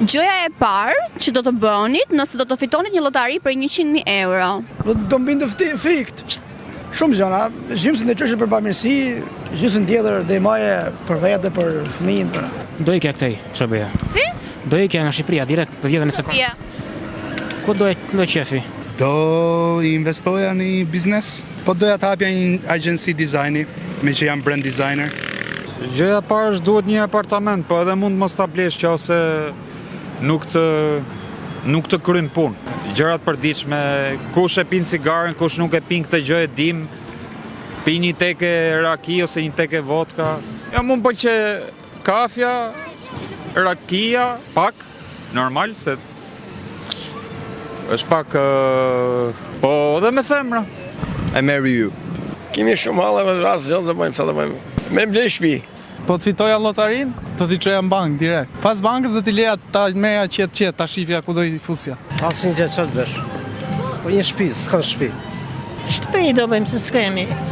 Gjëja e parë që do të bënit nëse do të fitonit një lotari prej njëqind mijë euro? Do të më binte të fti, fikt, shumë gjëra, gjysmën e çoj për bamirësi, gjysmën tjetër do e mbaja për vete, për fëmijën, për... Do ikja këtej, ça bëja? Si? Do ikja nga Shqipëria, direkt, për vjetën e se për... Ku do e kënaq qejfin? Do investoja një biznes, po doja të hapja një agency dizajni, meqë jam brand designer. Gjëja e parë është duhet një apartament, po edhe mund të mos ta blesh që ose nuk të nuk të kryen punë. Gjërat e përditshme, kush e pin cigaren, kush nuk e pin këtë gjë e dim. Pi një teke raki ose një teke vodka. Ja mu më pëlqen kafja, rakia, pak. Normal se është pak po edhe me femra. I marry you. Kemi shumë halla me rast ç'të bëjmë, ça të bëjmë. Me ble shtëpi. Po të fitoja lotarinë, do t'i çoja në bankë direkt. Pas bankës do t'i leja ta merrja qetë qetë, ta shifja ku do i fusja. Asnjë gjë ça të bësh. Po një shpi, s'kanë shpi. Shpi do bëjmë, se s'kemi.